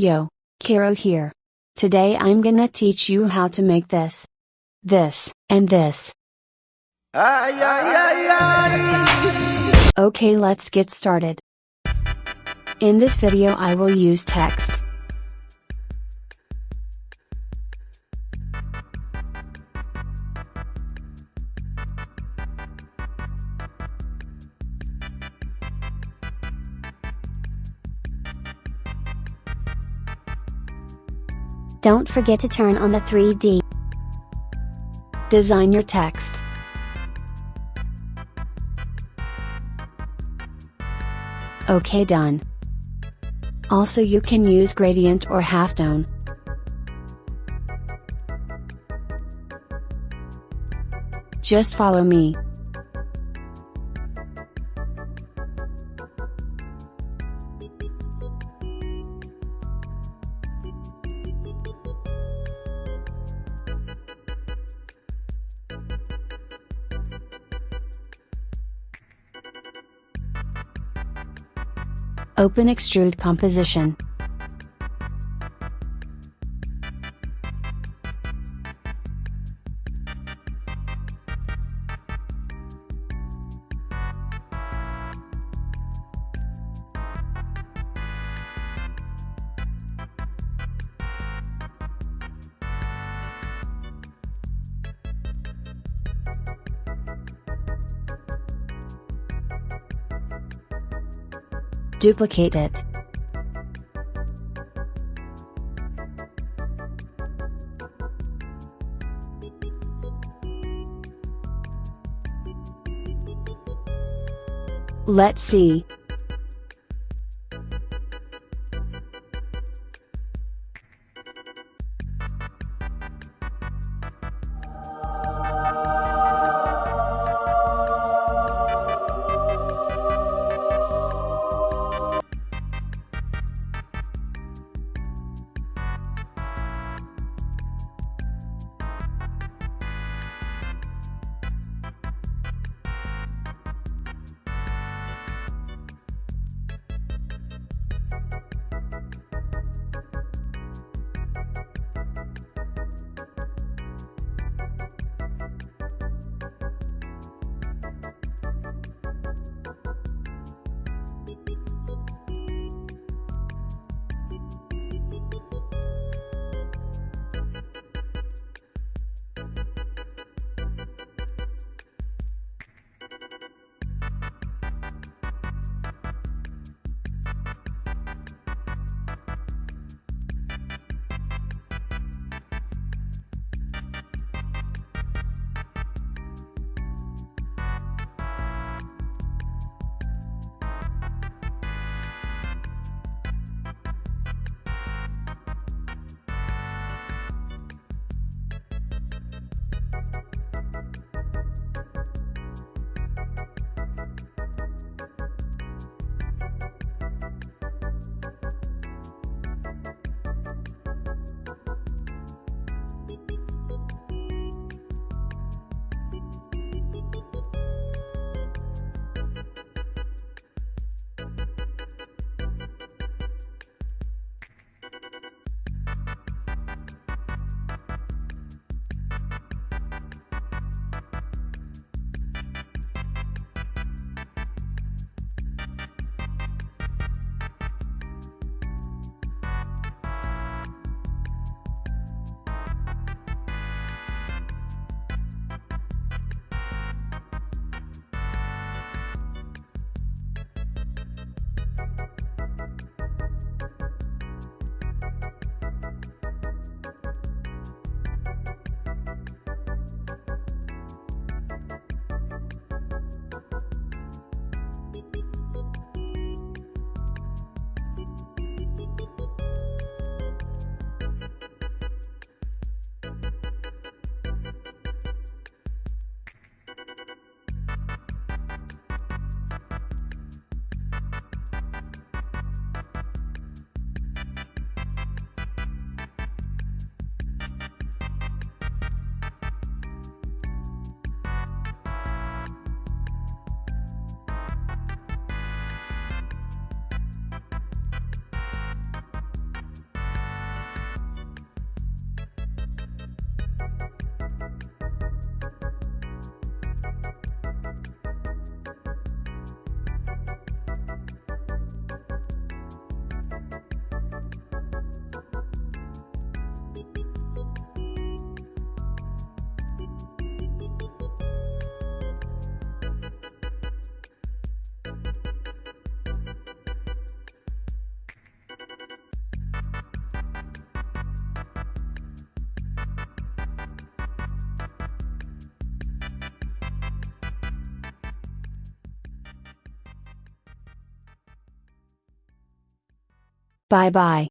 Yo, Kiro here. Today I'm gonna teach you how to make this, this, and this. Okay let's get started. In this video I will use text. Don't forget to turn on the 3D. Design your text. Okay done. Also you can use gradient or halftone. Just follow me. Open Extrude Composition. Duplicate it. Let's see. Bye bye.